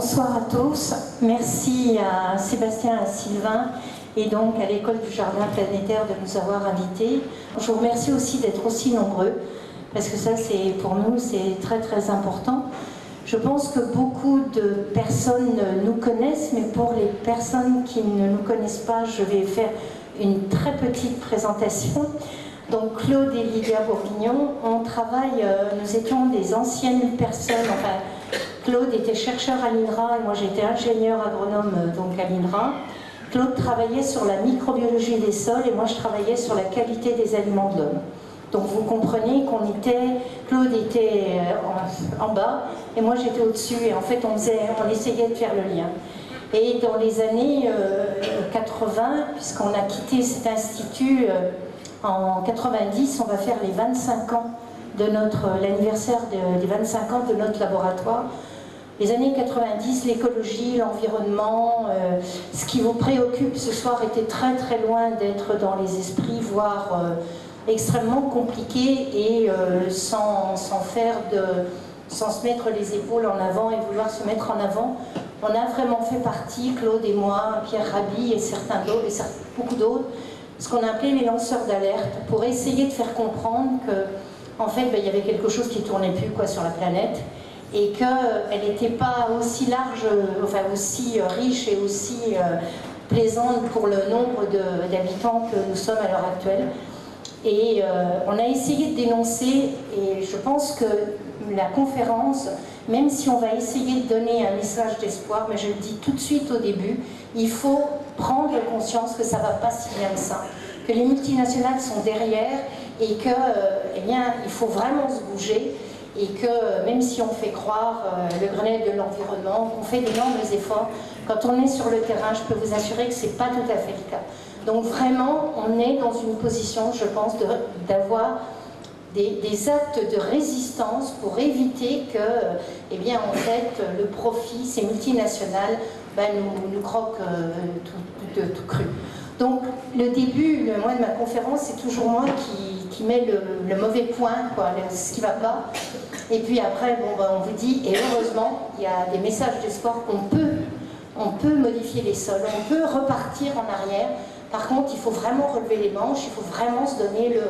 bonsoir à tous. Merci à Sébastien et à Sylvain et donc à l'école du Jardin planétaire de nous avoir invités. Je vous remercie aussi d'être aussi nombreux parce que ça, c'est pour nous, c'est très très important. Je pense que beaucoup de personnes nous connaissent, mais pour les personnes qui ne nous connaissent pas, je vais faire une très petite présentation. Donc Claude et Lydia Bourguignon, on travaille, euh, nous étions des anciennes personnes, enfin Claude était chercheur à l'INRA et moi j'étais ingénieur agronome euh, donc à l'INRA. Claude travaillait sur la microbiologie des sols et moi je travaillais sur la qualité des aliments de l'homme. Donc vous comprenez qu'on était, Claude était euh, en, bas et moi j'étais au-dessus et en fait on, essayait de faire le lien. Et dans les années 80, puisqu'on a quitté cet institut en 90, on va faire les 25 ans de notre, l'anniversaire des 25 ans de notre laboratoire. Les années 90, l'écologie, l'environnement, euh, ce qui vous préoccupe ce soir était très très loin d'être dans les esprits, voire euh, extrêmement compliqué et euh, sans, sans, faire de, sans se mettre les épaules en avant et vouloir se mettre en avant. On a vraiment fait partie, Claude et moi, Pierre Rabhi et certains d'autres, et beaucoup d'autres, ce qu'on appelait les lanceurs d'alerte, pour essayer de faire comprendre que, en fait, ben, il y avait quelque chose qui tournait plus quoi, sur la planète, et qu'elle n'était pas aussi large, enfin aussi riche et aussi euh, plaisante pour le nombre d'habitants que nous sommes à l'heure actuelle. Et euh, on a essayé de dénoncer, et je pense que la conférence, même si on va essayer de donner un message d'espoir, mais je le dis tout de suite au début, il faut prendre conscience que ça ne va pas si bien que ça, que les multinationales sont derrière et que, euh, eh bien, il faut vraiment se bouger et que même si on fait croire euh, le Grenelle de l'environnement, qu'on fait d'énormes efforts, quand on est sur le terrain, je peux vous assurer que ce n'est pas tout à fait le cas. Donc vraiment, on est dans une position, je pense, d'avoir des, actes de résistance pour éviter que, eh bien, en fait, le profit, ces multinationales, ben, nous, nous croquent euh, tout, cru. Donc, le début, le de ma conférence, c'est toujours moi qui, qui met le, mauvais point, quoi, ce qui ne va pas. Et puis après, bon, ben, on vous dit, et heureusement, il y a des messages d'espoir qu'on peut, on peut modifier les sols, on peut repartir en arrière, par contre, il faut vraiment relever les manches, il faut vraiment se donner le,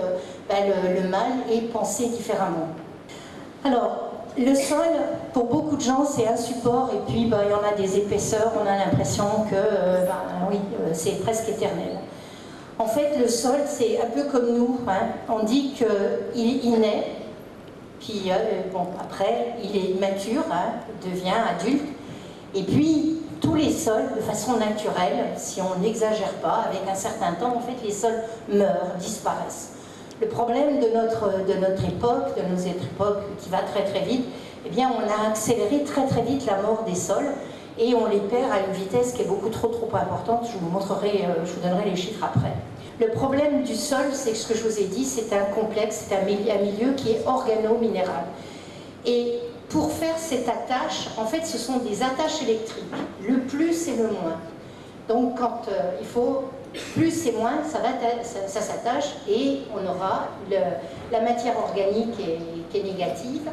ben, le, mal et penser différemment. Alors, le sol, pour beaucoup de gens, c'est un support et puis ben, il y en a des épaisseurs, on a l'impression que euh, ben, oui, euh, c'est presque éternel. En fait, le sol, c'est un peu comme nous. Hein. On dit qu'il il naît, puis euh, bon, après, il est mature, hein, devient adulte, et puis tous les sols, de façon naturelle, si on n'exagère pas, avec un certain temps, en fait, les sols meurent, disparaissent. Le problème de notre, de notre époque, de nos époques qui va très très vite, eh bien, on a accéléré très très vite la mort des sols et on les perd à une vitesse qui est beaucoup trop trop importante. Je vous montrerai, euh, je vous donnerai les chiffres après. Le problème du sol, c'est ce que je vous ai dit, c'est un complexe, c'est un milieu qui est organo-minéral. Et pour faire cette attache, en fait, ce sont des attaches électriques. Le plus et le moins. Donc, quand euh, il faut plus et moins, ça, ça, s'attache et on aura la matière organique qui est, négative,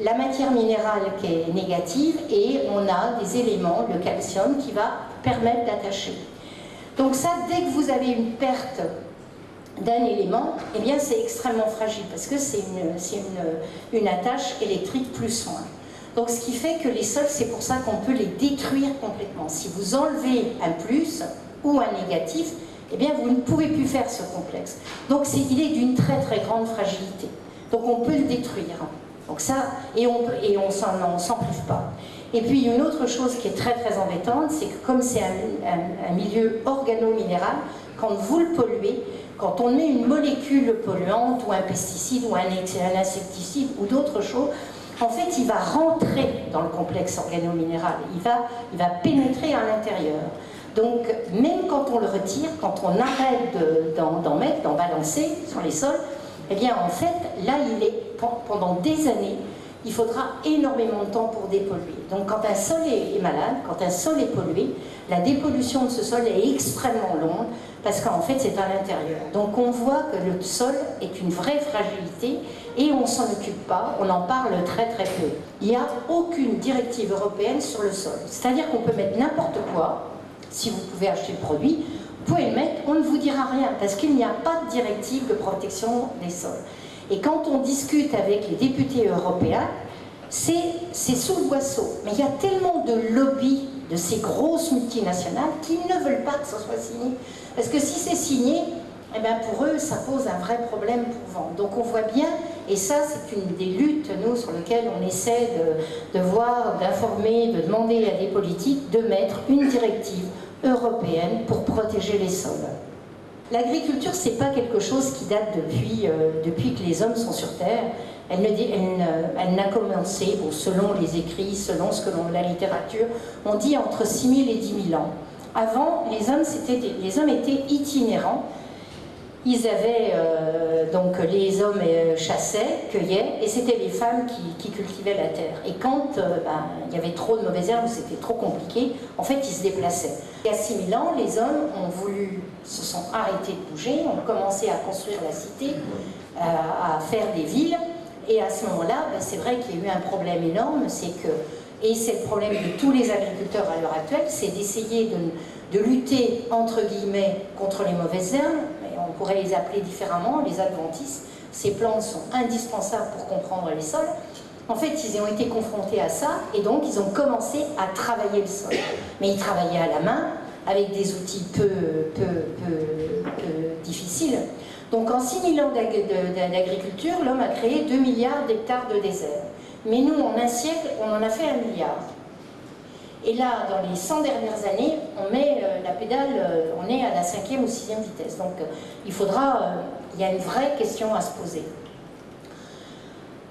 la matière minérale qui est négative et on a des éléments, le calcium, qui va permettre d'attacher. Donc ça, dès que vous avez une perte d'un élément, eh bien c'est extrêmement fragile parce que c'est une, attache électrique plus moins. Donc ce qui fait que les sols, c'est pour ça qu'on peut les détruire complètement. Si vous enlevez un plus ou un négatif, eh bien vous ne pouvez plus faire ce complexe. Donc il est d'une très très grande fragilité. Donc on peut le détruire. Donc et on et on s'en prive pas. Et puis une autre chose qui est très très embêtante, c'est que comme c'est un, milieu organo-minéral, quand vous le polluez, quand on met une molécule polluante ou un pesticide ou un, insecticide ou d'autres choses, en fait, il va rentrer dans le complexe organo-minéral, il va, il va pénétrer à l'intérieur. Donc, même quand on le retire, quand on arrête d'en mettre, d'en balancer sur les sols, eh bien, en fait, là, il est, pendant des années, il faudra énormément de temps pour dépolluer. Donc quand un sol est, malade, quand un sol est pollué, la dépollution de ce sol est extrêmement longue parce qu'en fait c'est à l'intérieur. Donc on voit que le sol est une vraie fragilité et on s'en occupe pas, on en parle très très peu. Il n'y a aucune directive européenne sur le sol. C'est-à-dire qu'on peut mettre n'importe quoi, si vous pouvez acheter le produit, vous pouvez le mettre, on ne vous dira rien, parce qu'il n'y a pas de directive de protection des sols. Et quand on discute avec les députés européens, c'est sous le boisseau. Mais il y a tellement de lobbies de ces grosses multinationales qui ne veulent pas que ça soit signé. Parce que si c'est signé, eh bien pour eux, ça pose un vrai problème pour vendre. Donc on voit bien, et ça c'est une des luttes, nous, sur lesquelles on essaie de voir, d'informer, de demander à des politiques de mettre une directive européenne pour protéger les sols. L'agriculture, c'est pas quelque chose qui date depuis, euh, que les hommes sont sur Terre. Elle, n'a commencé, selon les écrits, selon ce que l'on, la littérature, on dit entre 6 000 et 10 000 ans. Avant, les hommes, les hommes étaient itinérants. Ils avaient, euh, donc les hommes euh, chassaient, cueillaient, et c'était les femmes qui, cultivaient la terre. Et quand ben, il y avait trop de mauvaises herbes, c'était trop compliqué, en fait, ils se déplaçaient. Il y a 6000 ans, les hommes ont voulu, se sont arrêtés de bouger, ont commencé à construire la cité, à faire des villes, et à ce moment-là, ben, c'est vrai qu'il y a eu un problème énorme, c'est que, et c'est le problème de tous les agriculteurs à l'heure actuelle, c'est d'essayer de, lutter, entre guillemets, contre les mauvaises herbes, on pourrait les appeler différemment, les adventistes. Ces plantes sont indispensables pour comprendre les sols. En fait, ils ont été confrontés à ça, et donc ils ont commencé à travailler le sol. Mais ils travaillaient à la main, avec des outils peu, difficiles. Donc en 6 000 ans d'agriculture, l'homme a créé 2 milliards d'hectares de désert. Mais nous, en un siècle, on en a fait un milliard. Et là, dans les 100 dernières années, on met euh, la pédale, euh, on est à la cinquième ou sixième vitesse. Donc euh, il faudra, il y a une vraie question à se poser.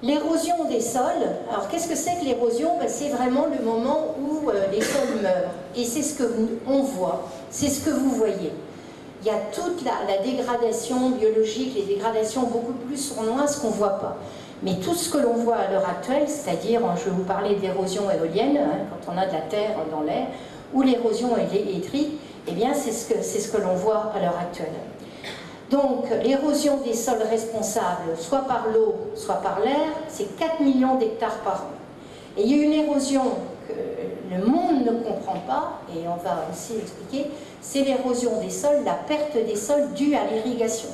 L'érosion des sols, alors qu'est-ce que c'est que l'érosion? Ben, C'est vraiment le moment où les sols meurent. Et c'est ce qu'on voit, c'est ce que vous voyez il y a toute la, dégradation biologique, les dégradations beaucoup plus sournoises qu'on ne voit pas. Mais tout ce que l'on voit à l'heure actuelle, c'est-à-dire, je vais vous parler d'érosion éolienne, hein, quand on a de la terre dans l'air, ou l'érosion électrique, eh bien c'est ce que, ce que l'on voit à l'heure actuelle. Donc l'érosion des sols responsables, soit par l'eau, soit par l'air, c'est 4 millions d'hectares par an. Et il y a une érosion que le monde ne comprend pas, et on va aussi expliquer, c'est l'érosion des sols, la perte des sols due à l'irrigation.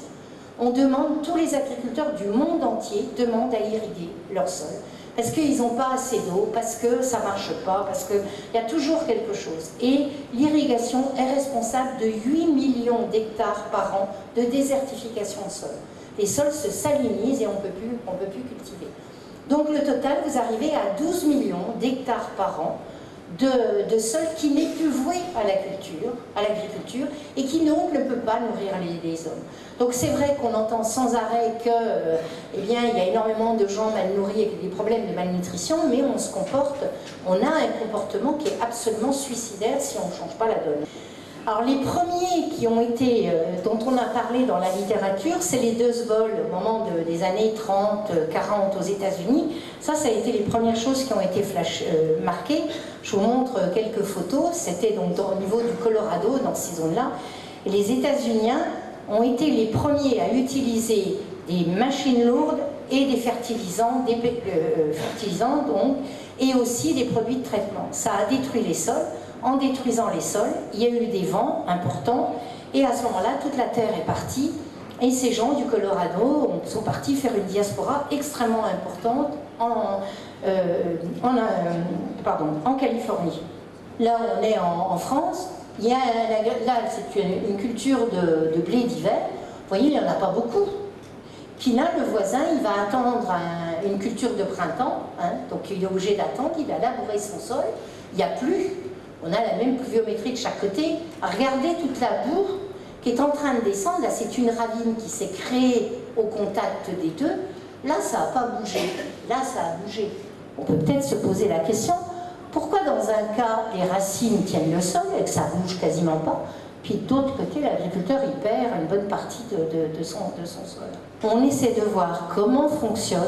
On demande, tous les agriculteurs du monde entier demandent à irriguer leurs sols, parce qu'ils n'ont pas assez d'eau, parce que ça ne marche pas, parce qu'il y a toujours quelque chose. Et l'irrigation est responsable de 8 millions d'hectares par an de désertification de sol. Les sols se salinisent et on ne peut plus cultiver. Donc le total, vous arrivez à 12 millions d'hectares par an de, de, sol qui n'est plus voué à la culture, à l'agriculture, et qui donc ne peut pas nourrir les, hommes. Donc c'est vrai qu'on entend sans arrêt que, euh, eh bien, il y a énormément de gens mal nourris avec des problèmes de malnutrition, mais on se comporte, on a un comportement qui est absolument suicidaire si on ne change pas la donne. Alors les premiers qui ont été, euh, dont on a parlé dans la littérature, c'est les deux vols au moment des années 30, 40 aux États-Unis. Ça, ça a été les premières choses qui ont été flash, euh, marquées. Je vous montre quelques photos. C'était donc au niveau du Colorado, dans ces zones-là. Les États-Unis ont été les premiers à utiliser des machines lourdes et des fertilisants, des euh, fertilisants donc, et aussi des produits de traitement. Ça a détruit les sols en détruisant les sols, il y a eu des vents importants, et à ce moment-là, toute la terre est partie, et ces gens du Colorado sont partis faire une diaspora extrêmement importante en, euh, en, euh, pardon, en Californie. Là, on est en, France, il y a, là, c'est une, culture de, blé d'hiver, vous voyez, il n'y en a pas beaucoup. Puis là, le voisin, il va attendre une culture de printemps, hein, donc il est obligé d'attendre, il va labourer son sol, il n'y a plus, on a la même pluviométrie de chaque côté. Regardez toute la boue qui est en train de descendre. Là, c'est une ravine qui s'est créée au contact des deux. Là, ça n'a pas bougé. Là, ça a bougé. On peut peut-être se poser la question, pourquoi dans un cas, les racines tiennent le sol et que ça bouge quasiment pas, puis d'autre côté, l'agriculteur, il perd une bonne partie de, son, sol. On essaie de voir comment fonctionne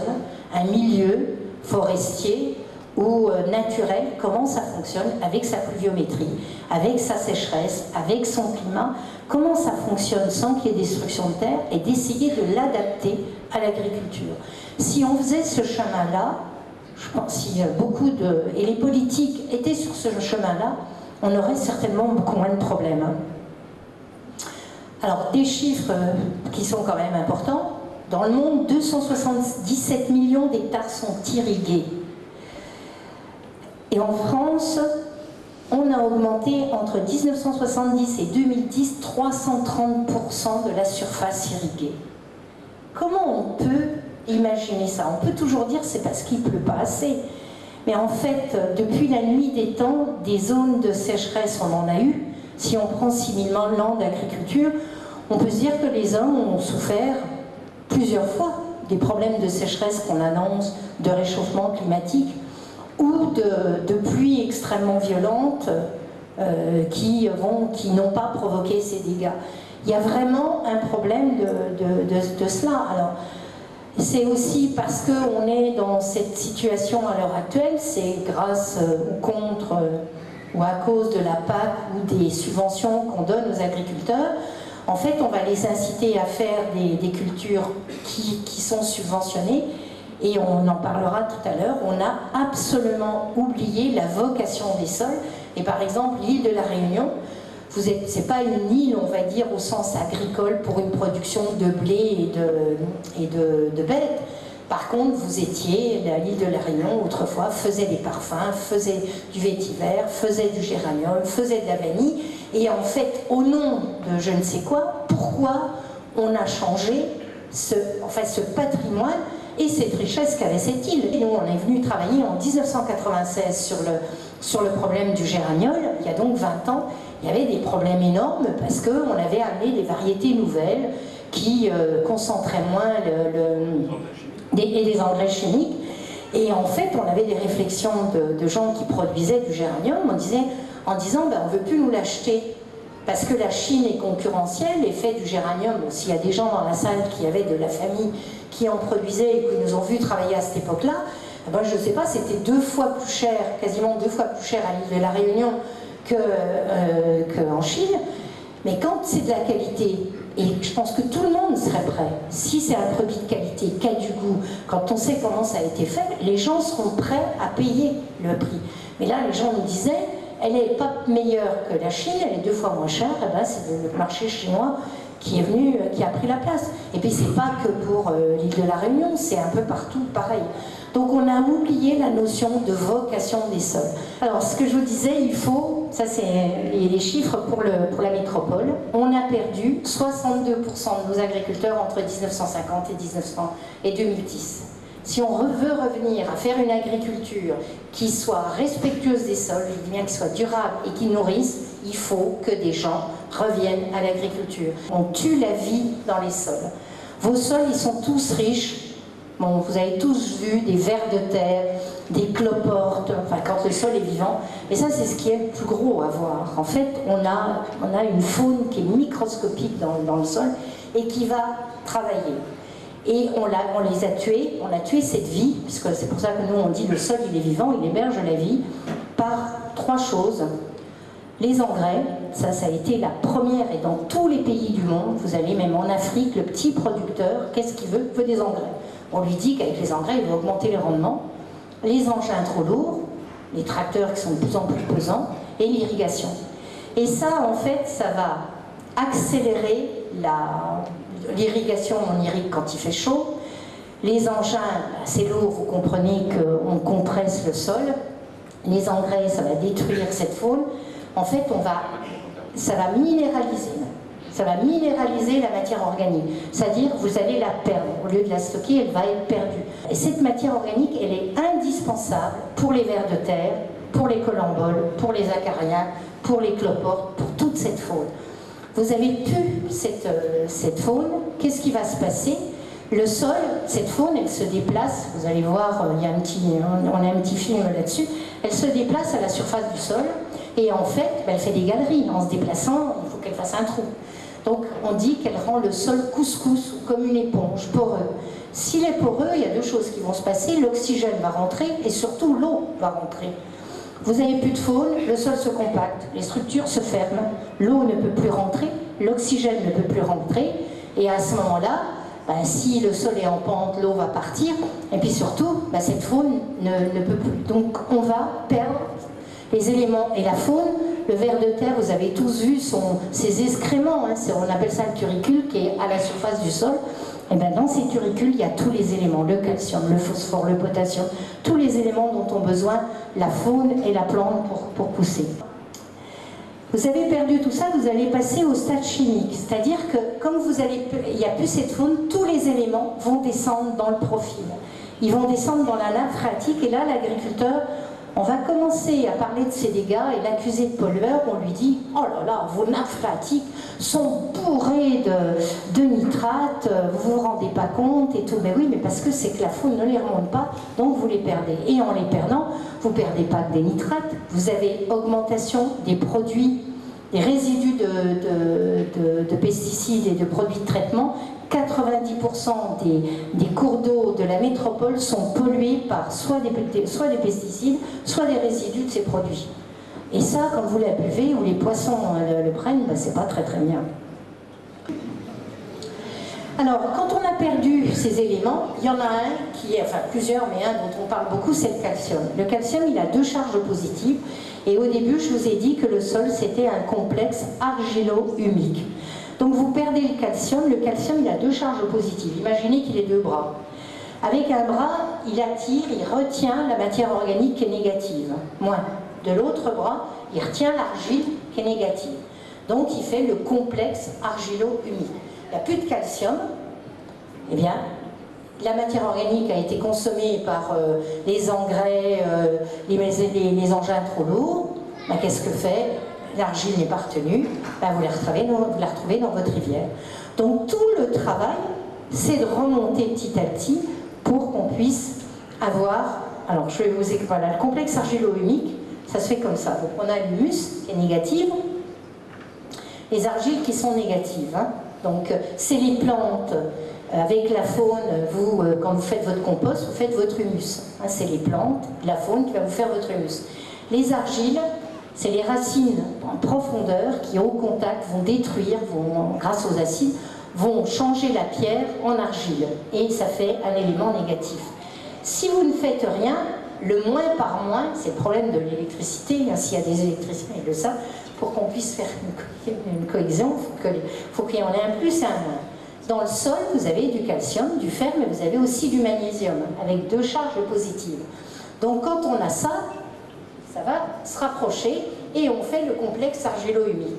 un milieu forestier ou euh, naturel, comment ça fonctionne avec sa pluviométrie, avec sa sécheresse, avec son climat, comment ça fonctionne sans qu'il y ait destruction de terre et d'essayer de l'adapter à l'agriculture. Si on faisait ce chemin-là, je pense si beaucoup de... et les politiques étaient sur ce chemin-là, on aurait certainement beaucoup moins de problèmes. Hein. Alors, des chiffres euh, qui sont quand même importants. Dans le monde, 277 millions d'hectares sont irrigués. Et en France, on a augmenté entre 1970 et 2010 330% de la surface irriguée. Comment on peut imaginer ça On peut toujours dire c'est parce qu'il ne pleut pas assez. Mais en fait, depuis la nuit des temps, des zones de sécheresse, on en a eu. Si on prend 6000 landes d'agriculture, on peut se dire que les hommes ont souffert plusieurs fois des problèmes de sécheresse qu'on annonce, de réchauffement climatique ou de, pluies extrêmement violentes euh, qui, qui n'ont pas provoqué ces dégâts. Il y a vraiment un problème de, cela. Alors, c'est aussi parce qu'on est dans cette situation à l'heure actuelle, c'est grâce euh, ou contre euh, ou à cause de la PAC ou des subventions qu'on donne aux agriculteurs, en fait, on va les inciter à faire des, cultures qui, sont subventionnées et on en parlera tout à l'heure, on a absolument oublié la vocation des sols. Et par exemple, l'île de la Réunion, ce n'est pas une île, on va dire, au sens agricole pour une production de blé et de, bêtes. Par contre, vous étiez, l'île de la Réunion, autrefois, faisait des parfums, faisait du vétiver, faisait du géranium, faisait de la vanille. Et en fait, au nom de je ne sais quoi, pourquoi on a changé ce, enfin, ce patrimoine et cette richesse qu'avait cette île? nous, on est venu travailler en 1996 sur le, sur le problème du géraniol, il y a donc 20 ans, il y avait des problèmes énormes parce qu'on avait amené des variétés nouvelles qui euh, concentraient moins le, engrais chimiques. Et en fait, on avait des réflexions de, gens qui produisaient du géranium, on disait, en disant ben, on ne veut plus nous l'acheter parce que la Chine est concurrentielle et fait du géranium. S'il y a des gens dans la salle qui avaient de la famille qui en produisaient et qui nous ont vu travailler à cette époque-là, ben, je ne sais pas, c'était deux fois plus cher, quasiment deux fois plus cher à l'île de la Réunion qu'en euh, Chine. Mais quand c'est de la qualité, et je pense que tout le monde serait prêt, si c'est un produit de qualité, qui a du goût, quand on sait comment ça a été fait, les gens seront prêts à payer le prix. Mais là, les gens nous disaient, elle n'est pas meilleure que la Chine, elle est deux fois moins chère, et eh ben c'est le marché chinois qui est venu, qui a pris la place. Et puis c'est pas que pour euh, l'île de la Réunion, c'est un peu partout pareil. Donc on a oublié la notion de vocation des sols. Alors ce que je vous disais, il faut, ça c'est les chiffres pour, le, pour la métropole, on a perdu 62% de nos agriculteurs entre 1950 et, 1900 et 2010. Si on veut revenir à faire une agriculture qui soit respectueuse des sols, je dis bien qui soit durable et qui nourrisse, il faut que des gens reviennent à l'agriculture. On tue la vie dans les sols. Vos sols, ils sont tous riches. Bon, vous avez tous vu des vers de terre, des cloportes, enfin quand le sol est vivant. Mais ça, c'est ce qui est le plus gros à voir. En fait, on a, on a une faune qui est microscopique dans, le sol et qui va travailler. Et on, on, les a tués, on a tué cette vie, puisque c'est pour ça que nous on dit le sol il est vivant, il héberge la vie, par trois choses. Les engrais, ça, ça a été la première, et dans tous les pays du monde, vous allez même en Afrique, le petit producteur, qu'est-ce qu'il veut? Il veut des engrais. On lui dit qu'avec les engrais, il va augmenter les rendements. Les engins trop lourds, les tracteurs qui sont de plus en plus pesants, et l'irrigation. Et ça, en fait, ça va accélérer l'irrigation, on irrigue quand il fait chaud. Les engins, c'est lourd, vous comprenez qu'on compresse le sol. Les engrais, ça va détruire cette faune. En fait, ça va minéraliser. Ça va minéraliser la matière organique. C'est-à-dire, vous allez la perdre. Au lieu de la stocker, elle va être perdue. Et cette matière organique, elle est indispensable pour les vers de terre, pour les colamboles, pour les acariens, pour les cloportes, pour toute cette faune. Vous avez pu cette, euh, cette faune, qu'est-ce qui va se passer? Le sol, cette faune, elle se déplace, vous allez voir, euh, il y a un petit, on a un petit film là-dessus, elle se déplace à la surface du sol, et en fait, ben, elle fait des galeries. En se déplaçant, il faut qu'elle fasse un trou. Donc on dit qu'elle rend le sol couscous, comme une éponge, poreux. S'il est poreux, il y a deux choses qui vont se passer. L'oxygène va rentrer et surtout l'eau va rentrer. Vous n'avez plus de faune, le sol se compacte, les structures se ferment, l'eau ne peut plus rentrer, l'oxygène ne peut plus rentrer, et à ce moment-là, ben, si le sol est en pente, l'eau va partir, et puis surtout, ben, cette faune ne, peut plus. Donc on va perdre les éléments. Et la faune, le ver de terre, vous avez tous vu ses excréments, hein, on appelle ça le turicule, qui est à la surface du sol. Et bien dans ces turicules, il y a tous les éléments, le calcium, le phosphore, le potassium, tous les éléments dont ont besoin la faune et la plante pour, pour pousser. Vous avez perdu tout ça, vous allez passer au stade chimique. C'est-à-dire que comme vous allez, il n'y a plus cette faune, tous les éléments vont descendre dans le profil. Ils vont descendre dans la nappe phréatique et là, l'agriculteur, on va commencer à parler de ses dégâts et l'accuser de pollueur, on lui dit « Oh là là, vos nappes sont bourrées de, nitrates, vous vous rendez pas compte et tout. » Mais oui, mais parce que c'est que la faune ne les remonte pas, donc vous les perdez. Et en les perdant, vous ne perdez pas que des nitrates, vous avez augmentation des produits, des résidus de, pesticides et de produits de traitement. 90% des, cours d'eau de la métropole sont pollués par soit des, des pesticides, soit des résidus de ces produits. Et ça, quand vous la buvez ou les poissons le, prennent, ben, c'est pas très très bien. Alors, quand on a perdu ces éléments, il y en a un qui est, enfin plusieurs, mais un dont on parle beaucoup, c'est le calcium. Le calcium, il a deux charges positives. Et au début, je vous ai dit que le sol, c'était un complexe argilo-humique. Donc vous perdez le calcium. Le calcium, il a deux charges positives. Imaginez qu'il ait deux bras. Avec un bras, il attire, il retient la matière organique qui est négative, moins. De l'autre bras, il retient l'argile qui est négative. Donc il fait le complexe argilo-humique il n'y a plus de calcium, eh bien, la matière organique a été consommée par euh, les engrais, euh, les, engins trop lourds. Ben, qu'est-ce que fait L'argile n'est pas retenue, ben, vous, la retrouvez dans, votre rivière. Donc tout le travail, c'est de remonter petit à petit pour qu'on puisse avoir... Alors je vais vous expliquer, voilà, le complexe argilo-humique, ça se fait comme ça. Donc on a l'humus qui est négative, les argiles qui sont négatives. Hein. Donc c'est les plantes. Euh, avec la faune, vous, euh, quand vous faites votre compost, vous faites votre humus. Hein, c'est les plantes, la faune qui va vous faire votre humus. Les argiles, c'est les racines en profondeur qui, au contact, vont détruire, vont, grâce aux acides, vont changer la pierre en argile. Et ça fait un élément négatif. Si vous ne faites rien, le moins par moins, c'est le problème de l'électricité, hein, s'il y a des électriciens, ils le savent, pour qu'on puisse faire une, cohésion, il faut qu'il y en ait un plus et un moins. Dans le sol, vous avez du calcium, du fer, mais vous avez aussi du magnésium, avec deux charges positives. Donc quand on a ça, ça va se rapprocher et on fait le complexe argilo-humide.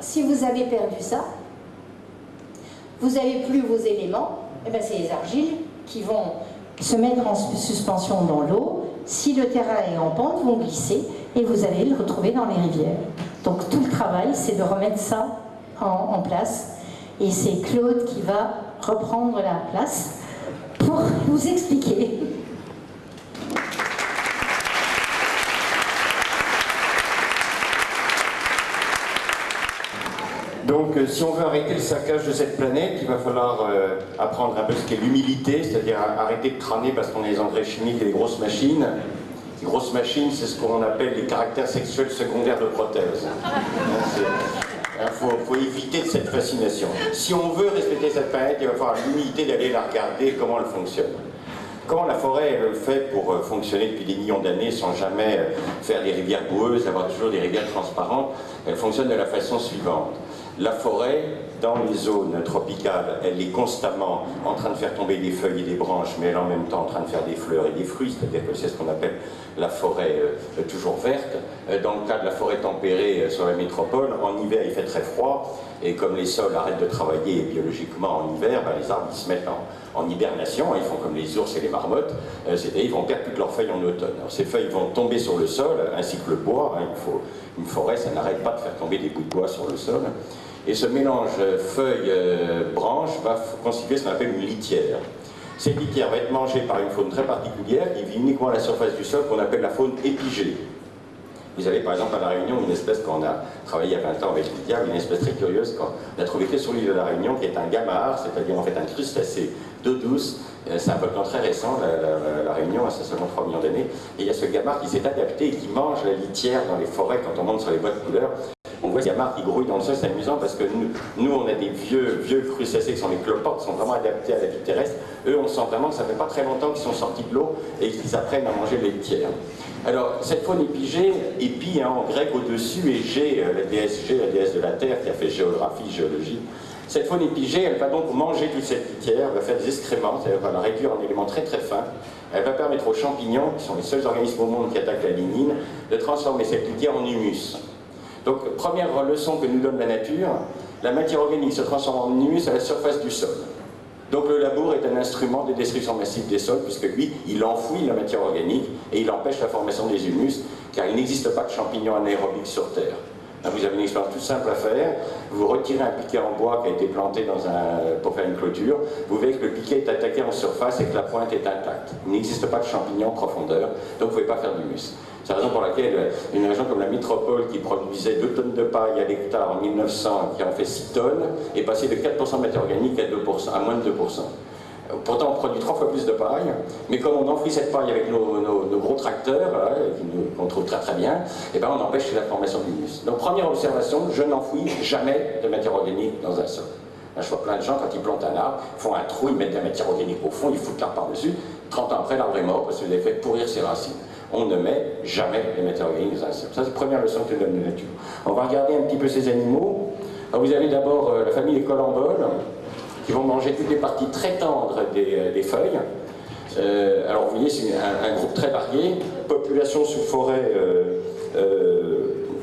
Si vous avez perdu ça, vous n'avez plus vos éléments, et eh bien c'est les argiles qui vont se mettre en suspension dans l'eau. Si le terrain est en pente, vont glisser et vous allez le retrouver dans les rivières. Donc tout le travail, c'est de remettre ça en, place. Et c'est Claude qui va reprendre la place pour vous expliquer. Donc euh, si on veut arrêter le saccage de cette planète, il va falloir euh, apprendre un peu ce qu'est l'humilité, c'est-à-dire arrêter de crâner parce qu'on a les engrais chimiques et les grosses machines, les grosses machines, c'est ce qu'on appelle les caractères sexuels secondaires de prothèse. Il faut, éviter cette fascination. Si on veut respecter cette planète, il va falloir l'humilité d'aller la regarder, comment elle fonctionne. Comment la forêt fait pour euh, fonctionner depuis des millions d'années sans jamais faire des rivières boueuses, avoir toujours des rivières transparentes Elle fonctionne de la façon suivante. La forêt, dans les zones tropicales, elle est constamment en train de faire tomber des feuilles et des branches, mais elle est en même temps en train de faire des fleurs et des fruits, c'est-à-dire que c'est ce qu'on appelle la forêt euh, toujours verte. Euh, dans le cas de la forêt tempérée euh, sur la métropole, en hiver il fait très froid, et comme les sols arrêtent de travailler biologiquement en hiver, ben, les arbres ils se mettent en, hibernation, ils font comme les ours et les marmottes, c'est-à-dire ils vont perdre toutes leurs feuilles en automne. ces feuilles vont tomber sur le sol, ainsi que le bois, hein, une forêt ça n'arrête pas de faire tomber des bouts de bois sur le sol. Et ce mélange feuilles-branches va constituer ce qu'on appelle une litière. Cette litière va être mangée par une faune très particulière qui vit uniquement à la surface du sol qu'on appelle la faune épigée. Vous avez par exemple à La Réunion une espèce qu'on a travaillé il y a 20 ans avec Lydia, une espèce très curieuse qu'on a trouvé que sur l'île de La Réunion, qui est un gamard, c'est-à-dire en fait un crustacé d'eau douce. Euh, c'est un volcan très récent, la, Réunion, a seulement 3 millions d'années. Et il y a ce gamard qui s'est adapté et qui mange la litière dans les forêts quand on monte sur les bois de couleurs. On voit ces gamards qui grouillent dans le sol, c'est amusant parce que nous, on a des vieux, vieux crustacés qui sont les cloportes, qui sont vraiment adaptés à la vie terrestre. Eux, on sent vraiment que ça fait pas très longtemps qu'ils sont sortis de l'eau et qu'ils apprennent à manger les litières. Alors, cette faune épigée, épi hein, en grec au-dessus, et G, euh, la déesse G, la déesse de la Terre, qui a fait géographie, géologie. Cette faune épigée, elle va donc manger toute cette litière, elle va faire des excréments, c'est-à-dire va la réduire en éléments très très fins. Elle va permettre aux champignons, qui sont les seuls organismes au monde qui attaquent la lignine, de transformer cette litière en humus. Donc, première leçon que nous donne la nature, la matière organique se transforme en humus à la surface du sol. Donc le labour est un instrument de destruction massive des sols, puisque lui, il enfouit la matière organique et il empêche la formation des humus, car il n'existe pas de champignons anaérobiques sur Terre. Vous avez une expérience toute simple à faire. Vous retirez un piquet en bois qui a été planté pour faire une clôture. Vous verrez que le piquet est attaqué en surface et que la pointe est intacte. Il n'existe pas de champignons en profondeur, donc vous ne pouvez pas faire d'humus. C'est la raison pour laquelle une région comme la métropole, qui produisait 2 tonnes de paille à l'hectare en 1900, qui en fait 6 tonnes, est passée de 4% de matière organique à, 2%, à moins de 2%. Pourtant, on produit trois fois plus de paille, mais comme on enfouit cette paille avec nos, gros tracteurs, qu'on trouve très très bien, et eh ben on empêche la formation d'humus. Donc, première observation, je n'enfouis jamais de matière organique dans un sol. je vois plein de gens, quand ils plantent un arbre, font un trou, ils mettent de la matière organique au fond, ils foutent l'arbre par-dessus. 30 ans après, l'arbre est mort parce vous avez fait pourrir ses racines on ne met jamais les matières organiques dans un sol. Ça, c'est la première leçon que donne la nature. On va regarder un petit peu ces animaux. vous avez d'abord euh, la famille des colamboles, qui vont manger toutes les parties très tendres des, euh, feuilles. Euh, alors, vous voyez, c'est un, groupe très varié. Population sous forêt.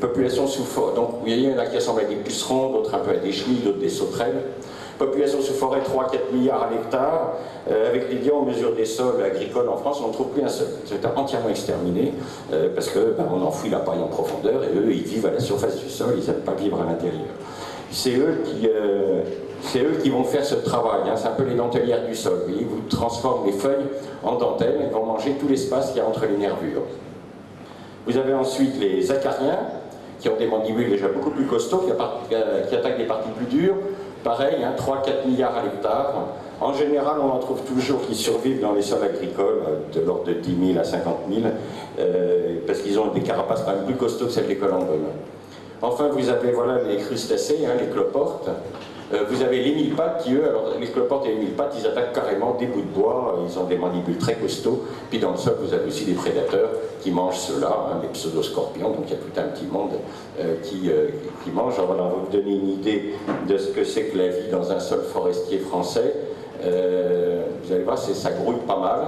population sous forêt. Donc, vous voyez, il y en a qui ressemblent à des pucerons, d'autres un peu à des chenilles, d'autres des sauterelles. Population sous forêt 3-4 milliards à l'hectare. Euh, avec les liens en mesure des sols agricoles en France, on ne trouve plus un seul. C'est entièrement exterminé euh, parce qu'on ben, on enfouit la paille en profondeur et eux, ils vivent à la surface du sol, ils n'aiment pas vivre à l'intérieur. C'est eux qui. Euh, c'est eux qui vont faire ce travail, hein. c'est un peu les dentelières du sol. Vous, vous transformez les feuilles en dentelles et vont manger tout l'espace qu'il y a entre les nervures. Vous avez ensuite les acariens, qui ont des mandibules déjà beaucoup plus costauds, qui, qui attaquent des parties plus dures, Pareil, 3-4 hein, milliards à l'hectare. En général, on en trouve toujours qui survivent dans les sols agricoles, euh, de l'ordre de 10 000 à 50 000, euh, parce qu'ils ont des carapaces quand même plus costauds que celles des colomboles. Enfin, vous avez voilà, les crustacés, hein, les cloportes. Euh, vous avez les mille pattes qui, eux, alors les cloportes et les mille pattes, ils attaquent carrément des bouts de bois, ils ont des mandibules très costauds. Puis dans le sol, vous avez aussi des prédateurs qui mangent ceux-là, hein, des pseudo-scorpions, donc il y a tout un petit monde euh, qui, euh, mange. Alors voilà, on va vous donner une idée de ce que c'est que la vie dans un sol forestier français. vous allez voir, ça grouille pas mal.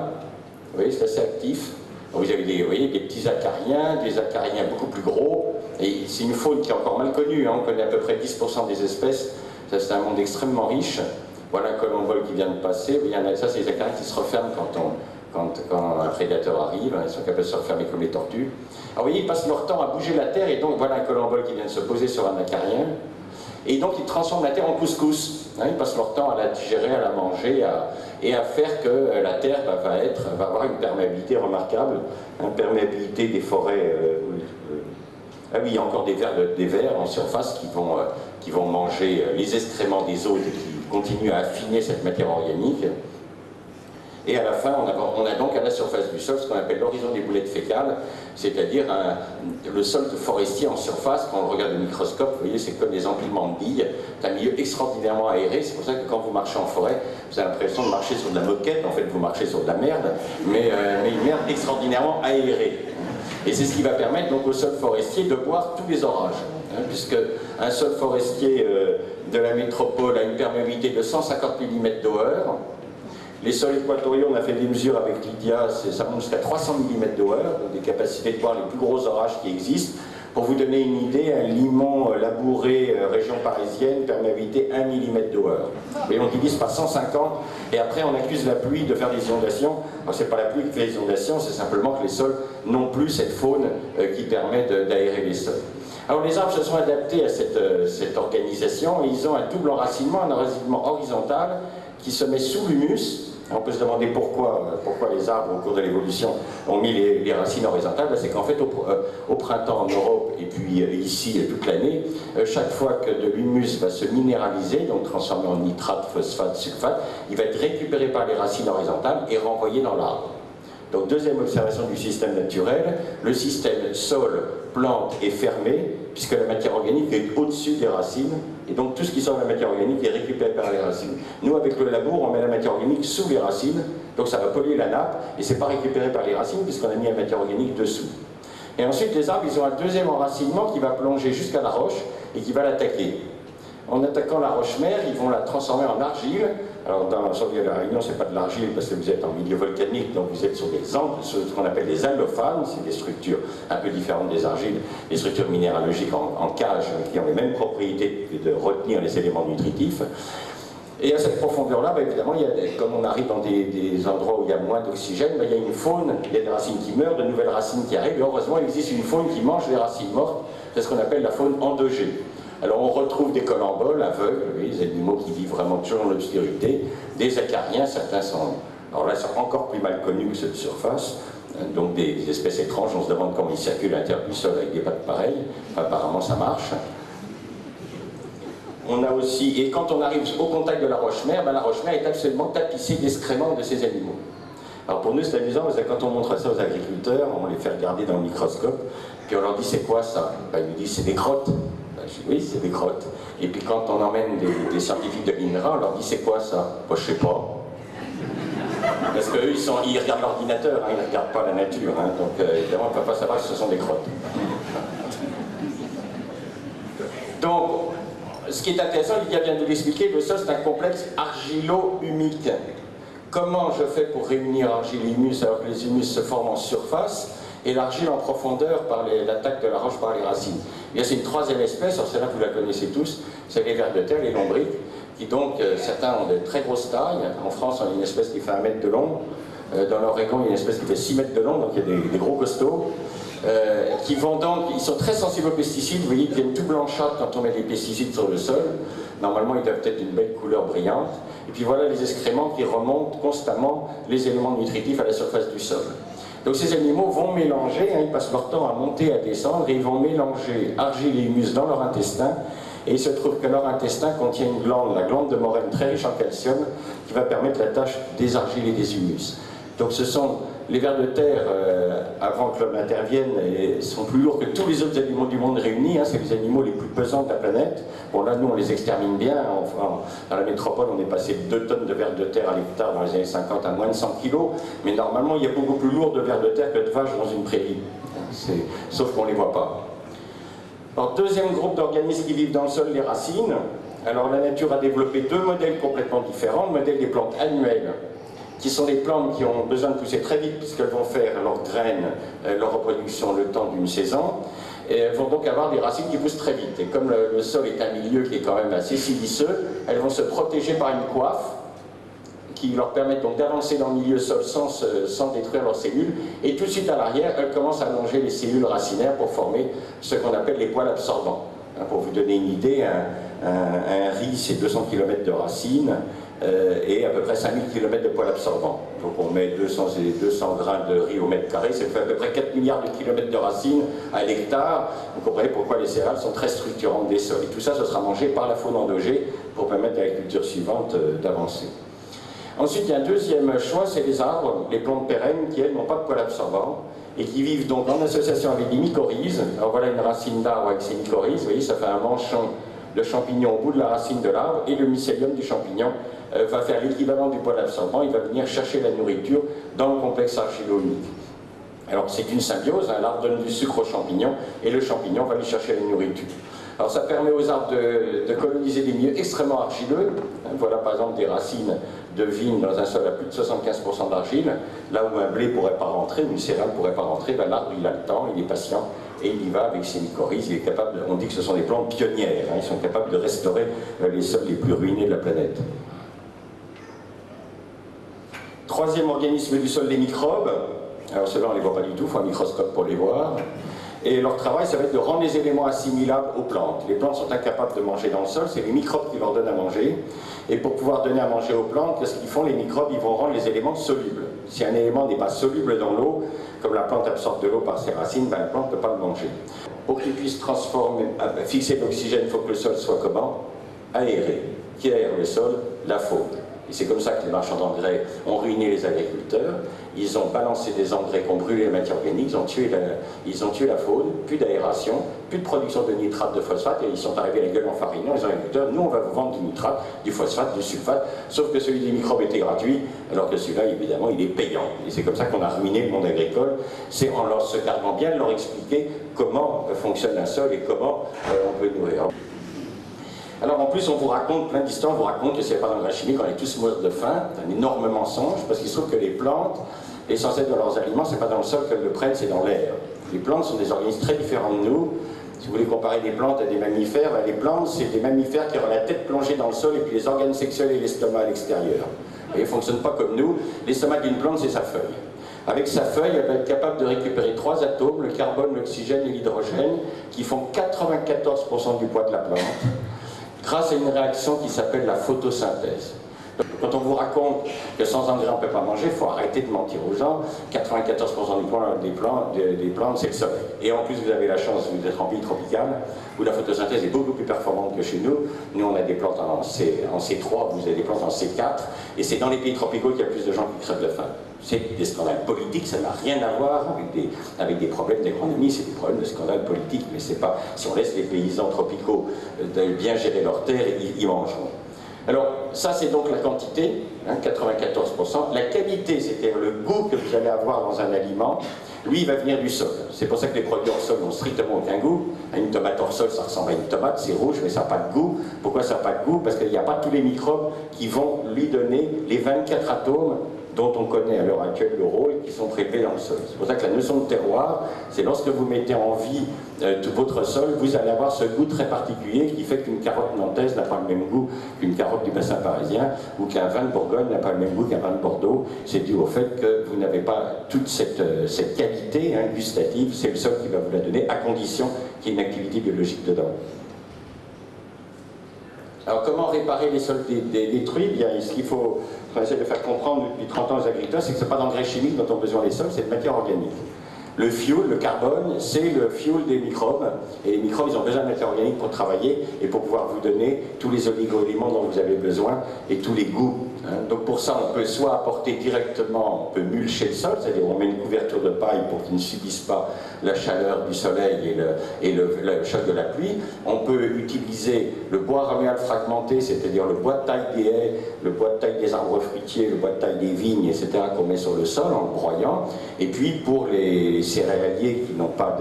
Vous voyez, c'est assez actif. Vous avez des, voyez, des petits acariens, des acariens beaucoup plus gros. Et c'est une faune qui est encore mal connue. Hein. On connaît à peu près 10% des espèces c'est un monde extrêmement riche. Voilà un colombole qui vient de passer. Ça, c'est les acariens qui se referment quand, un prédateur arrive. Ils sont capables de se refermer comme les tortues. Alors vous voyez, ils passent leur temps à bouger la terre et donc voilà un colombole qui vient de se poser sur un acarien. Et donc ils transforment la terre en couscous. Hein, ils passent leur temps à la digérer, à la manger et à faire que euh, la terre va, être, va avoir une perméabilité remarquable, une perméabilité des forêts. Euh, ah oui, il y a encore des vers, en surface qui vont vont manger euh, les excréments des autres et qui continuent à affiner cette matière organique. Et à la fin, on a, donc à la surface du sol ce qu'on appelle l'horizon des boulettes fécales, c'est-à-dire le sol forestier en surface, quand on le regarde au microscope, vous voyez, c'est comme des empilements de billes. C'est un milieu extraordinairement aéré, c'est pour ça que quand vous marchez en forêt, vous avez l'impression de marcher sur de la moquette, en fait vous marchez sur de la merde, mais, euh, mais une merde extraordinairement aérée. Et c'est ce qui va permettre donc au sol forestier de boire tous les orages. Hein, puisque un sol forestier euh, de la métropole a une perméabilité de 150 mm d'eau-heure. Les sols équatoriaux, on a fait des mesures avec Lydia, ça monte jusqu'à 300 mm d'eau-heure, des capacités de boire les plus gros orages qui existent. Pour vous donner une idée, un limon euh, labouré euh, région parisienne, perméabilité 1 mm d'eau-heure. Et on divise par 150, et après on accuse la pluie de faire des inondations. Ce n'est pas la pluie qui fait les inondations, c'est simplement que les sols n'ont plus cette faune qui permet d'aérer les sols. Alors les arbres se sont adaptés à cette, euh, cette organisation et ils ont un double enracinement, un enracinement horizontal qui se met sous l'humus On peut se demander pourquoi, pourquoi les arbres, au cours de l'évolution, ont mis les, racines horizontales. Ben, c'est qu'en fait, au, printemps en Europe, et puis ici toute l'année, chaque fois que de l'humus va se minéraliser, donc transformé en nitrate, phosphate, sulfate, il va être récupéré par les racines horizontales et renvoyé dans l'arbre. Donc deuxième observation du système naturel, le système sol, plante est fermé, puisque la matière organique est au-dessus des racines, et donc tout ce qui sort de la matière organique est récupéré par les racines. Nous, avec le labour, on met la matière organique sous les racines, donc ça va polluer la nappe, et c'est pas récupéré par les racines, puisqu'on a mis la matière organique dessous. Et ensuite, les arbres, ils ont un deuxième enracinement qui va plonger jusqu'à la roche, et qui va l'attaquer. En attaquant la roche-mère, ils vont la transformer en argile, alors dans la de la Réunion, c'est pas de l'argile parce que vous êtes en milieu volcanique, donc vous êtes sur des sur ce qu'on appelle des allophanes, c'est des structures un peu différentes des argiles, des structures minéralogiques en, cage qui ont les mêmes propriétés de retenir les éléments nutritifs. Et à cette profondeur-là, bah, évidemment, il y a, comme on arrive dans des, endroits où il y a moins d'oxygène, bah, il y a une faune, il y a des racines qui meurent, de nouvelles racines qui arrivent, et heureusement, il existe une faune qui mange les racines mortes, c'est ce qu'on appelle la faune endogée. Alors on retrouve des colamboles aveugles, des animaux qui vivent vraiment toujours dans l'obscurité, des acariens, certains sont, alors là, encore plus mal connus que ceux de surface, hein, donc des, espèces étranges, on se demande comment ils circulent à l'intérieur du sol avec des pattes pareilles, apparemment ça marche. On a aussi, et quand on arrive au contact de la roche-mère, ben la roche-mère est absolument tapissée d'excréments de ces animaux. Alors pour nous c'est amusant parce que quand on montre ça aux agriculteurs, on les fait regarder dans le microscope, puis on leur dit c'est quoi ça? Ben, Ils nous disent c'est des crottes oui, c'est des grottes. Et puis quand on emmène des, scientifiques de l'INRA, on leur dit c'est quoi ça? Moi je sais pas. Parce qu'eux, ils, ils regardent l'ordinateur, hein, ils ne regardent pas la nature. Hein. donc euh, évidemment, on ne peut pas savoir si ce sont des grottes. Donc, ce qui est intéressant, Lydia vient de l'expliquer, le sol c'est un complexe argilo-humique. Comment je fais pour réunir argile et humus alors que les humus se forment en surface? Et l'argile en profondeur par l'attaque de la roche par les racines. Il y a une troisième espèce, alors celle-là vous la connaissez tous, c'est les vers de terre, les lombriques, qui donc, euh, certains ont de très grosses tailles. En France, on a une espèce qui fait un mètre de long. Euh, dans l'Oregon, il y a une espèce qui fait 6 mètres de long, donc il y a des, gros costauds. Euh, qui vont donc, ils sont très sensibles aux pesticides, vous voyez, ils deviennent tout blanchâtres quand on met des pesticides sur le sol. Normalement, ils doivent être d'une belle couleur brillante. Et puis voilà les excréments qui remontent constamment les éléments nutritifs à la surface du sol. Donc ces animaux vont mélanger, hein, ils passent leur temps à monter, à descendre, et ils vont mélanger argile et humus dans leur intestin, et il se trouve que leur intestin contient une glande, la glande de Morène très riche en calcium, qui va permettre la tâche des argiles et des humus. Donc ce sont les vers de terre, euh, avant que l'homme intervienne, sont plus lourds que tous les autres animaux du monde réunis. Hein, c'est les animaux les plus pesants de la planète. Bon, là, nous, on les extermine bien. Dans la métropole, on est passé de 2 tonnes de vers de terre à l'hectare dans les années 50 à moins de 100 kilos. Mais normalement, il y a beaucoup plus lourd de vers de terre que de vaches dans une prairie. Sauf qu'on ne les voit pas. Alors, deuxième groupe d'organismes qui vivent dans le sol, les racines. Alors, la nature a développé deux modèles complètement différents. Le modèle des plantes annuelles qui sont des plantes qui ont besoin de pousser très vite puisqu'elles vont faire leurs graines, euh, leur reproduction le temps d'une saison. Et vont donc avoir des racines qui poussent très vite. Et comme le, sol est un milieu qui est quand même assez siliceux, elles vont se protéger par une coiffe qui leur permet donc d'avancer dans le milieu sol sans, sans, détruire leurs cellules. Et tout de suite à l'arrière, elles commencent à allonger les cellules racinaires pour former ce qu'on appelle les poils absorbants. Hein, pour vous donner une idée, un, un riz, c'est 200 km de racines. Euh, et à peu près 5000 km de poils absorbants. Donc on met 200, 200 grains de riz au mètre carré, ça fait à peu près 4 milliards de kilomètres de racines à l'hectare. Vous comprenez pourquoi les céréales sont très structurantes des sols. Et tout ça, ce sera mangé par la faune endogée pour permettre à la culture suivante euh, d'avancer. Ensuite, il y a un deuxième choix, c'est les arbres, les plantes pérennes qui, elles, n'ont pas de poils absorbants et qui vivent donc en association avec des mycorhizes. Alors voilà une racine d'arbre avec ses mycorhizes, vous voyez, ça fait un manchon de champignon au bout de la racine de l'arbre et le mycélium du champignon euh, va faire l'équivalent du poil absorbant, il va venir chercher la nourriture dans le complexe argilo-humique. Alors c'est une symbiose, hein, l'arbre donne du sucre au champignon et le champignon va aller chercher la nourriture. Alors ça permet aux arbres de, coloniser des milieux extrêmement argileux. Hein, voilà par exemple des racines de vigne dans un sol à plus de 75% d'argile, là où un blé pourrait pas rentrer, une céréale pourrait pas rentrer, ben, l'arbre il a le temps, il est patient, et il y va avec ses mycorhizes, il est capable, on dit que ce sont des plantes pionnières, hein, ils sont capables de restaurer euh, les sols les plus ruinés de la planète. Troisième organisme du sol, les microbes. Alors ceux-là, on ne les voit pas du tout, il faut un microscope pour les voir. Et leur travail, ça va être de rendre les éléments assimilables aux plantes. Les plantes sont incapables de manger dans le sol, c'est les microbes qui leur donnent à manger. Et pour pouvoir donner à manger aux plantes, qu'est-ce qu'ils font? Les microbes, ils vont rendre les éléments solubles. Si un élément n'est pas soluble dans l'eau, comme la plante absorbe de l'eau par ses racines, ben, la plante ne peut pas le manger. Pour qu'il puisse transformer, euh, fixer l'oxygène, il faut que le sol soit comment? Aéré. Qui aère le sol? La faune. Et c'est comme ça que les marchands d'engrais ont ruiné les agriculteurs. Ils ont balancé des engrais qui ont brûlé les matières organiques, ils ont tué la, faune, plus d'aération, plus de production de nitrate, de phosphate, et ils sont arrivés à la gueule en farine. Les agriculteurs, nous on va vous vendre du nitrate, du phosphate, du sulfate, sauf que celui des microbes était gratuit, alors que celui-là, évidemment, il est payant. Et c'est comme ça qu'on a ruiné le monde agricole. C'est en leur se gardant bien de leur expliquer comment fonctionne un sol et comment euh, on peut nourrir. Alors en plus, on vous raconte plein d'histoires, vous raconte que c'est pas d'engrais chimique, on est tous morts de faim, c'est un énorme mensonge, parce qu'il se trouve que les plantes, l'essentiel de leurs aliments, c'est pas dans le sol qu'elles le prennent, c'est dans l'air. Les plantes sont des organismes très différents de nous. Si vous voulez comparer des plantes à des mammifères, ben, les plantes, c'est des mammifères qui ont la tête plongée dans le sol et puis les organes sexuels et l'estomac à l'extérieur. Et ils ne fonctionnent pas comme nous. L'estomac d'une plante, c'est sa feuille. Avec sa feuille, elle va être capable de récupérer trois atomes, le carbone, l'oxygène et l'hydrogène, qui font 94% du poids de la plante grâce à une réaction qui s'appelle la photosynthèse. Quand on vous raconte que sans engrais on ne peut pas manger, il faut arrêter de mentir aux gens. 94% des plantes, des plantes c'est le soleil. Et en plus, vous avez la chance d'être en pays tropical, où la photosynthèse est beaucoup plus performante que chez nous. Nous, on a des plantes en, C, 3 vous avez des plantes en C4, et c'est dans les pays tropicaux qu'il y a plus de gens qui crèvent de faim. C'est des scandales politiques, ça n'a rien à voir avec des, problèmes d'économie, c'est des problèmes de scandales politiques, mais c'est pas, si on laisse les paysans tropicaux euh, bien gérer leurs terres, ils, ils mangeront. Alors, ça c'est donc la quantité, 94%. Hein, la qualité, c'est-à-dire le goût que vous allez avoir dans un aliment, lui, il va venir du sol. C'est pour ça que les produits hors sol n'ont strictement aucun goût. Une tomate hors sol, ça ressemble à une tomate, c'est rouge, mais ça n'a pas de goût. Pourquoi ça n'a pas de goût? Parce qu'il n'y a pas tous les microbes qui vont lui donner les 24 atomes dont on connaît à l'heure actuelle le rôle, qui sont prélevés dans le sol. C'est pour ça que la notion de terroir, c'est lorsque vous mettez en vie euh, tout votre sol, vous allez avoir ce goût très particulier qui fait qu'une carotte nantaise n'a pas le même goût qu'une carotte du bassin parisien, ou qu'un vin de Bourgogne n'a pas le même goût qu'un vin de Bordeaux. C'est dû au fait que vous n'avez pas toute cette, euh, qualité hein, gustative, c'est le sol qui va vous la donner, à condition qu'il y ait une activité biologique dedans. Alors comment réparer les sols détruits? Bien, ce qu'il faut essayer de faire comprendre depuis 30 ans aux agriculteurs, c'est que ce n'est pas d'engrais chimiques dont ont besoin les sols, c'est de matière organique. Le fuel, le carbone, c'est le fuel des microbes. Et les microbes, ils ont besoin de matière organique pour travailler et pour pouvoir vous donner tous les oligo-éléments dont vous avez besoin et tous les goûts. Hein. Donc pour ça, on peut soit apporter directement, on peut mulcher le sol, c'est-à-dire on met une couverture de paille pour qu'il ne subisse pas la chaleur du soleil et le, choc de la pluie. On peut utiliser le bois raméal fragmenté, c'est-à-dire le bois de taille des haies, le bois de taille des arbres fruitiers, le bois de taille des vignes, etc., qu'on met sur le sol en le broyant. Et puis pour les céréaliers qui n'ont pas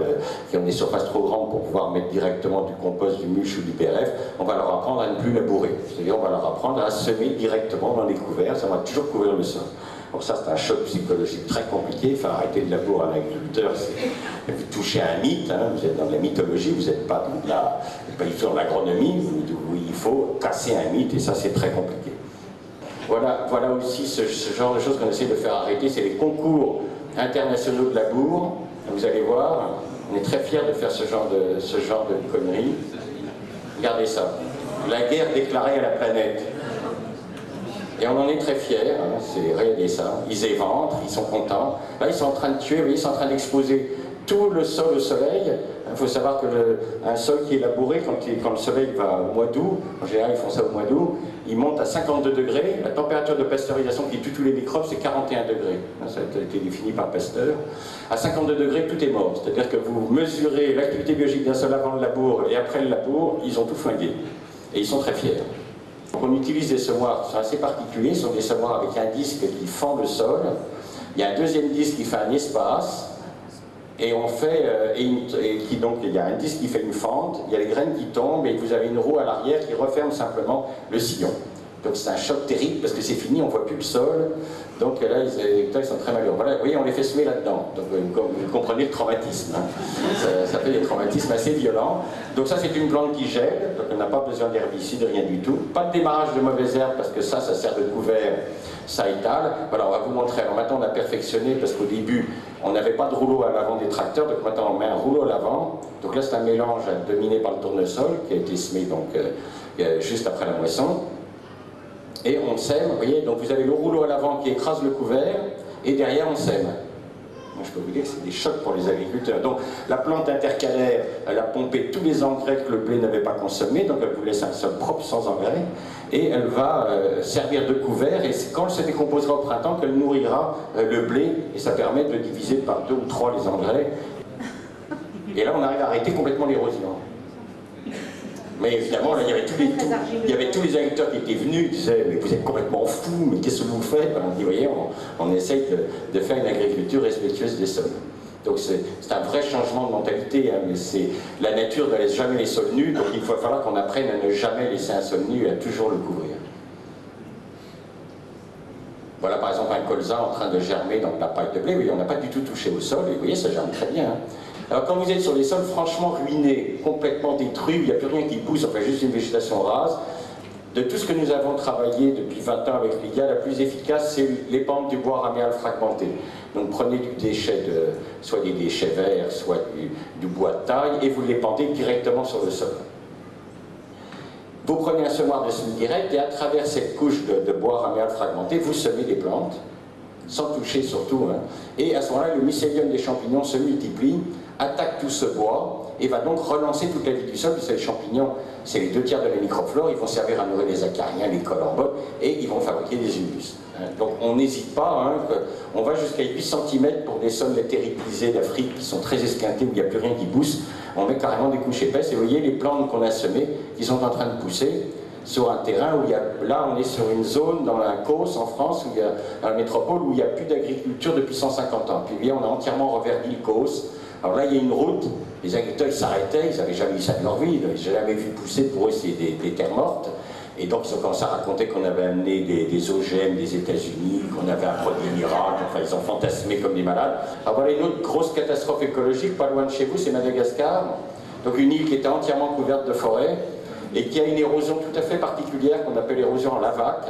qui ont des surfaces trop grandes pour pouvoir mettre directement du compost, du mulch ou du PRF, on va leur apprendre à ne plus labourer. C'est-à-dire on va leur apprendre à semer directement dans les couverts, ça va toujours couvrir le sol. Donc ça, c'est un choc psychologique très compliqué. Enfin, arrêter de labourer un agriculteur, c'est vous touchez un mythe. Hein. vous êtes dans la mythologie, vous n'êtes pas, la, pas du tout dans l'agronomie. Il faut casser un mythe, et ça, c'est très compliqué. Voilà, voilà aussi ce, ce genre de choses qu'on essaie de faire arrêter. C'est les concours internationaux de labour. Vous allez voir, on est très fiers de faire ce genre de, ce genre de conneries. Regardez ça. La guerre déclarée à la planète. Et on en est très fiers, hein, c'est regardez ça. Ils éventrent, ils sont contents. Là, ils sont en train de tuer, ils sont en train d'exposer tout le sol au soleil. Il faut savoir qu'un sol qui est labouré, quand, quand, le soleil va au mois d'août, en général ils font ça au mois d'août, il monte à 52 degrés. La température de pasteurisation qui tue tous les microbes, c'est 41 degrés. Ça a été défini par Pasteur. À 52 degrés, tout est mort. C'est-à-dire que vous mesurez l'activité biologique d'un sol avant le labour et après le labour, ils ont tout flingué. Et ils sont très fiers. On utilise des semoirs qui sont assez particuliers, ce sont des semoirs avec un disque qui fend le sol. Il y a un deuxième disque qui fait un espace, et on fait, euh, et, qui, donc il y a un disque qui fait une fente, il y a les graines qui tombent, et vous avez une roue à l'arrière qui referme simplement le sillon. Donc c'est un choc terrible parce que c'est fini, on ne voit plus le sol. Donc là, les agriculteurs ils sont très malheureux. Voilà, vous voyez, on les fait semer là-dedans. Donc vous comprenez le traumatisme. Hein. Ça, fait des traumatismes assez violents. Donc ça, c'est une plante qui gèle, donc on n'a pas besoin d'herbicide, rien du tout. Pas de démarrage de mauvaises herbes parce que ça, ça sert de couvert, ça étale. Voilà, on va vous montrer. Maintenant, on a perfectionné parce qu'au début, on n'avait pas de rouleau à l'avant des tracteurs, donc maintenant on met un rouleau à l'avant. Donc là, c'est un mélange dominé par le tournesol qui a été semé donc, euh, euh, juste après la moisson et on sème, vous voyez, donc vous avez le rouleau à l'avant qui écrase le couvert, et derrière on sème. Moi je peux vous dire que c'est des chocs pour les agriculteurs. Donc la plante intercalaire, elle a pompé tous les engrais que le blé n'avait pas consommé, donc elle vous laisse un sol propre sans engrais, et elle va euh, servir de couvert, et quand elle se décomposera au printemps, qu'elle nourrira euh, le blé, et ça permet de diviser par deux ou trois les engrais. Et là on arrive à arrêter complètement l'érosion. Mais évidemment, là, il, y avait tous les, il y avait tous les agriculteurs qui étaient venus, qui disaient Mais vous êtes complètement fous, mais qu'est-ce que vous faites? On dit Voyez, on, essaye de, faire une agriculture respectueuse des sols. Donc c'est un vrai changement de mentalité, hein, mais c'est la nature ne laisse jamais les sols nus, donc il va falloir qu'on apprenne à ne jamais laisser un sol nu et à toujours le couvrir. Voilà par exemple un colza en train de germer dans la paille de blé, oui, on n'a pas du tout touché au sol, et vous voyez, ça germe très bien. Hein. Alors quand vous êtes sur des sols franchement ruinés, complètement détruits, il n'y a plus rien qui pousse, enfin juste une végétation rase, de tout ce que nous avons travaillé depuis 20 ans avec l'IGA, la plus efficace, c'est l'épandre du bois raméal fragmenté. Donc prenez du déchet, de, soit des déchets verts, soit du, bois de taille, et vous l'épandez directement sur le sol. Vous prenez un semoir de semi direct, et à travers cette couche de, bois raméal fragmenté, vous semez des plantes, sans toucher surtout. Hein. Et à ce moment-là, le mycélium des champignons se multiplie, attaque tout ce bois et va donc relancer toute la vie du sol, puisque les champignons, c'est les deux tiers de la microflore, ils vont servir à nourrir les acariens, les collemboles, et ils vont fabriquer des humus. Hein, donc on n'hésite pas, hein, on va jusqu'à 8 cm pour des sols terribilisés d'Afrique qui sont très esquintés, où il n'y a plus rien qui pousse, on met carrément des couches épaisses, et vous voyez les plantes qu'on a semées, qui sont en train de pousser, sur un terrain où il y a, là on est sur une zone dans la Causse en France, où il y a, dans la métropole, où il n'y a plus d'agriculture depuis 150 ans. Puis bien on a entièrement reverdi le Causse, alors là, il y a une route, les agriculteurs s'arrêtaient, ils n'avaient jamais vu ça de leur vie, ils n'avaient jamais vu pousser pour eux des, des, terres mortes. Et donc ils ont commencé à raconter qu'on avait amené des, des OGM des États-Unis, qu'on avait un produit miracle, enfin ils ont fantasmé comme des malades. Alors voilà une autre grosse catastrophe écologique, pas loin de chez vous, c'est Madagascar. Donc une île qui était entièrement couverte de forêts et qui a une érosion tout à fait particulière qu'on appelle l'érosion en lavac,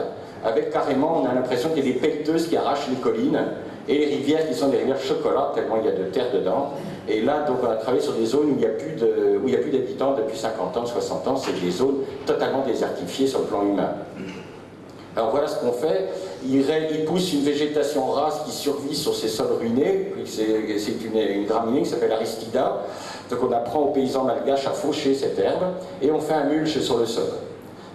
avec carrément, on a l'impression qu'il y a des pelleteuses qui arrachent les collines et les rivières qui sont des rivières chocolat, tellement il y a de terre dedans. Et là, donc, on a travaillé sur des zones où il n'y a plus d'habitants depuis 50 ans, 60 ans. C'est des zones totalement désertifiées sur le plan humain. Alors voilà ce qu'on fait. Il, pousse une végétation rase qui survit sur ces sols ruinés. C'est une, une, graminée qui s'appelle Aristida. Donc on apprend aux paysans malgaches à faucher cette herbe et on fait un mulch sur le sol.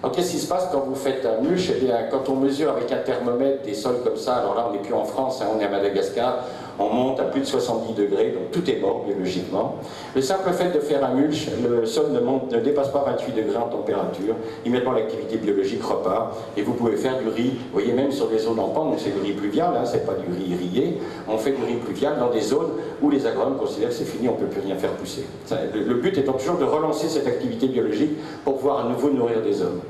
Alors qu'est-ce qui se passe quand vous faites un mulch? Eh bien, quand on mesure avec un thermomètre des sols comme ça, alors là on n'est plus en France, hein, on est à Madagascar, on monte à plus de 70 degrés, donc tout est mort biologiquement. Le simple fait de faire un mulch, le sol ne, dépasse pas 28 degrés en température, immédiatement l'activité biologique repart, et vous pouvez faire du riz, vous voyez même sur des zones en pente, c'est du riz pluvial, hein, c'est pas du riz rillé, on fait du riz pluvial dans des zones où les agronomes considèrent que c'est fini, on ne peut plus rien faire pousser. le but étant toujours de relancer cette activité biologique pour pouvoir à nouveau nourrir des hommes.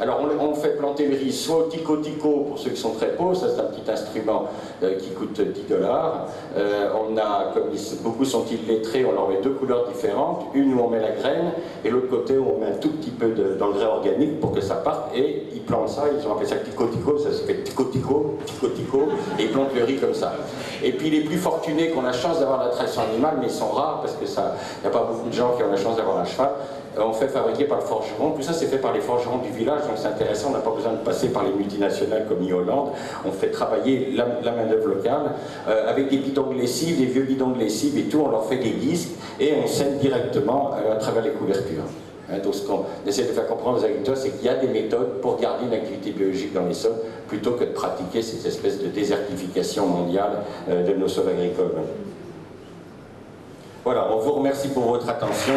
Alors on, fait planter le riz soit au tico-tico pour ceux qui sont très pauvres, ça c'est un petit instrument euh, qui coûte 10 dollars. Euh, on a, comme beaucoup sont illettrés, on leur met deux couleurs différentes, une où on met la graine et l'autre côté où on met un tout petit peu d'engrais organique pour que ça parte et ils plantent ça, ils ont appelé ça tico-tico, ça se fait tico-tico, tico-tico, et ils plantent le riz comme ça. Et puis les plus fortunés qui ont la chance d'avoir la traction animale, mais ils sont rares parce que ça, n'y a pas beaucoup de gens qui ont la chance d'avoir un cheval, on fait fabriquer par le forgeron. Tout ça, c'est fait par les forgerons du village, donc c'est intéressant. On n'a pas besoin de passer par les multinationales comme Hollande. On fait travailler la, main-d'œuvre locale euh, avec des bidons de lessive, des vieux bidons de lessive et tout. On leur fait des disques et on scène directement euh, à travers les couvertures. Hein, donc ce qu'on essaie de faire comprendre aux agriculteurs, c'est qu'il y a des méthodes pour garder une activité biologique dans les sols, plutôt que de pratiquer cette espèce de désertification mondiale de nos sols agricoles. Voilà, on vous remercie pour votre attention.